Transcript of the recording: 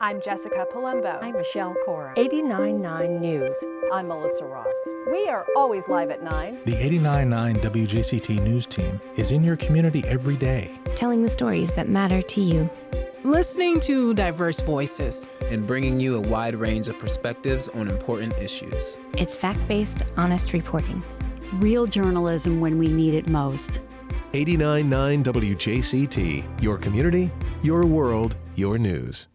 I'm Jessica Palumbo. I'm Michelle Corum. 89.9 News. I'm Melissa Ross. We are always live at 9. The 89.9 WJCT News team is in your community every day. Telling the stories that matter to you. Listening to diverse voices. And bringing you a wide range of perspectives on important issues. It's fact based, honest reporting. Real journalism when we need it most. 89.9 WJCT, your community, your world, your news.